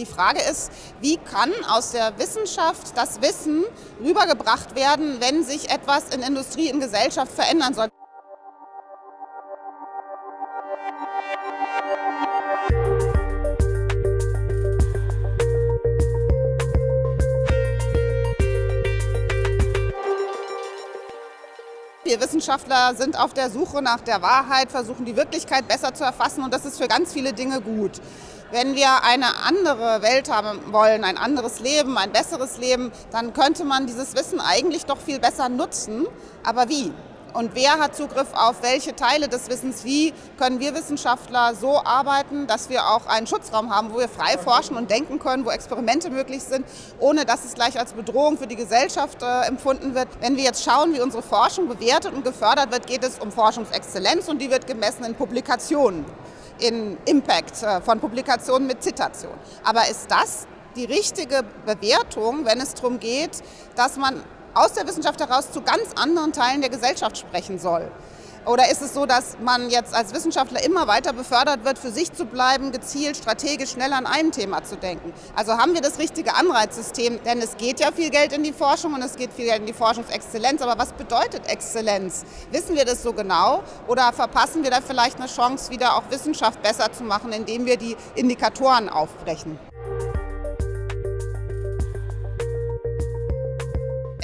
Die Frage ist, wie kann aus der Wissenschaft das Wissen rübergebracht werden, wenn sich etwas in Industrie, in Gesellschaft verändern soll. Wir Wissenschaftler sind auf der Suche nach der Wahrheit, versuchen die Wirklichkeit besser zu erfassen und das ist für ganz viele Dinge gut. Wenn wir eine andere Welt haben wollen, ein anderes Leben, ein besseres Leben, dann könnte man dieses Wissen eigentlich doch viel besser nutzen. Aber wie? Und wer hat Zugriff auf welche Teile des Wissens? Wie können wir Wissenschaftler so arbeiten, dass wir auch einen Schutzraum haben, wo wir frei forschen und denken können, wo Experimente möglich sind, ohne dass es gleich als Bedrohung für die Gesellschaft äh, empfunden wird. Wenn wir jetzt schauen, wie unsere Forschung bewertet und gefördert wird, geht es um Forschungsexzellenz und die wird gemessen in Publikationen in Impact äh, von Publikationen mit Zitation. Aber ist das die richtige Bewertung, wenn es darum geht, dass man aus der Wissenschaft heraus zu ganz anderen Teilen der Gesellschaft sprechen soll? Oder ist es so, dass man jetzt als Wissenschaftler immer weiter befördert wird, für sich zu bleiben, gezielt, strategisch, schnell an einem Thema zu denken? Also haben wir das richtige Anreizsystem? Denn es geht ja viel Geld in die Forschung und es geht viel Geld in die Forschungsexzellenz. Aber was bedeutet Exzellenz? Wissen wir das so genau? Oder verpassen wir da vielleicht eine Chance, wieder auch Wissenschaft besser zu machen, indem wir die Indikatoren aufbrechen?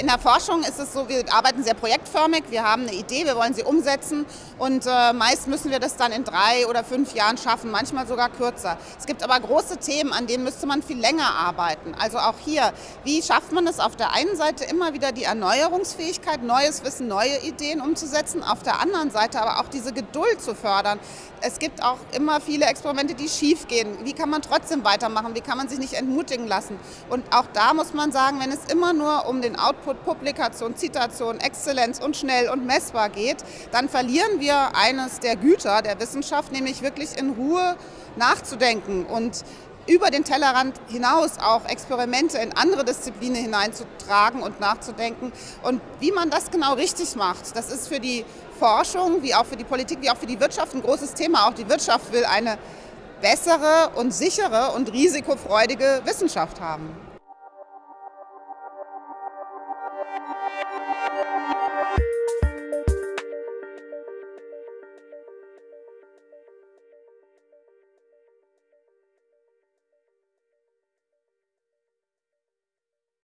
In der Forschung ist es so, wir arbeiten sehr projektförmig, wir haben eine Idee, wir wollen sie umsetzen und äh, meist müssen wir das dann in drei oder fünf Jahren schaffen, manchmal sogar kürzer. Es gibt aber große Themen, an denen müsste man viel länger arbeiten. Also auch hier, wie schafft man es auf der einen Seite immer wieder die Erneuerungsfähigkeit, neues Wissen, neue Ideen umzusetzen, auf der anderen Seite aber auch diese Geduld zu fördern. Es gibt auch immer viele Experimente, die schief gehen. Wie kann man trotzdem weitermachen? Wie kann man sich nicht entmutigen lassen? Und auch da muss man sagen, wenn es immer nur um den Output Publikation, Zitation, Exzellenz und schnell und messbar geht, dann verlieren wir eines der Güter der Wissenschaft, nämlich wirklich in Ruhe nachzudenken und über den Tellerrand hinaus auch Experimente in andere Disziplinen hineinzutragen und nachzudenken. Und wie man das genau richtig macht, das ist für die Forschung, wie auch für die Politik, wie auch für die Wirtschaft ein großes Thema. Auch die Wirtschaft will eine bessere und sichere und risikofreudige Wissenschaft haben.